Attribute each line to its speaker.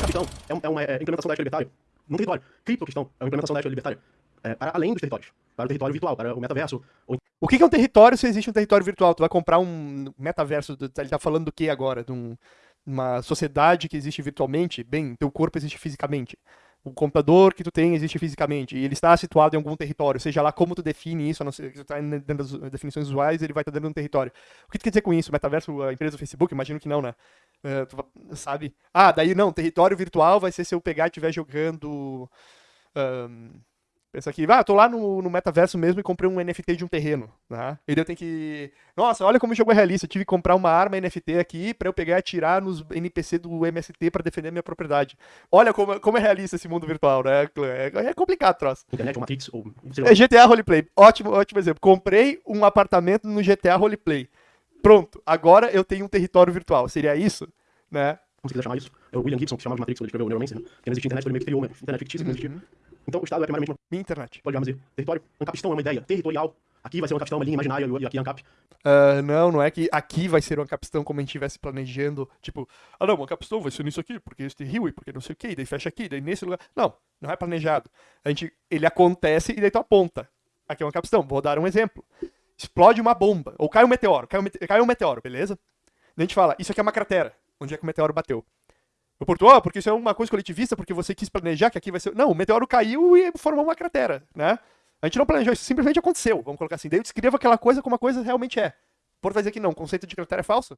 Speaker 1: Capitão é, é uma é, implementação da ética libertária num território. Criptoquistão é uma implementação da ética libertária é, para além dos territórios. Para o território virtual, para o metaverso. Ou...
Speaker 2: O que é um território se existe um território virtual? Tu vai comprar um metaverso, ele tá falando do que agora? De um- uma sociedade que existe virtualmente? Bem, teu corpo existe fisicamente. O computador que tu tem existe fisicamente. E ele está situado em algum território. Seja lá como tu define isso, a não ser que tu tá dentro das definições usuais, ele vai estar dentro de um território. O que tu quer dizer com isso? Metaverso, a empresa do Facebook? Imagino que não, né? É, tu sabe? Ah, daí não, território virtual vai ser se eu pegar e estiver jogando. ahn, pensa aqui, ah, tô lá no, no metaverso mesmo e comprei um NFT de um terreno, né? E eu tenho que. Nossa, olha como o jogo é realista. Eu tive que comprar uma arma NFT aqui pra eu pegar e atirar nos NPC do MST pra defender minha propriedade. Olha como, como é realista esse mundo virtual, né? É, é complicado, troço.
Speaker 1: Internet Matrix ou...
Speaker 2: É GTA Roleplay. Ótimo, ótimo exemplo. Comprei um apartamento no GTA Roleplay. Pronto, agora eu tenho um território virtual. Seria isso? Né?
Speaker 1: como você quiser chamar isso, é o William Gibson que chamava de Matrix quando ele escreveu o Neuromancer, né? que não existia internet, ele meio que criou uma internet fictícia que não existia. Então o Estado é primariamente uma,
Speaker 2: Minha internet.
Speaker 1: pode dizer, território, Ancapistão é uma ideia territorial, aqui vai ser um Ancapistão, uma linha imaginária, e aqui é Ancap.
Speaker 2: Ah, não, não é que aqui vai ser uma capistão como a gente estivesse planejando. Tipo, ah não, uma capistão vai ser nisso aqui, porque este rio e porque não sei o que, daí fecha aqui, daí nesse lugar. Não, não é planejado. A gente, ele acontece e daí tu aponta. Aqui é uma capistão, vou dar um exemplo. Explode uma bomba, ou cai um meteoro, cai um, cai um meteoro, beleza? Daí a gente fala, isso aqui é uma cratera, onde é que o meteoro bateu. Eu porto, ah, porque isso é uma coisa coletivista, porque você quis planejar que aqui vai ser. Não, o meteoro caiu e formou uma cratera, né? A gente não planejou, isso simplesmente aconteceu, vamos colocar assim. Daí eu descrevo aquela coisa como a coisa realmente é. O Porto vai dizer que não, o conceito de cratera é falso?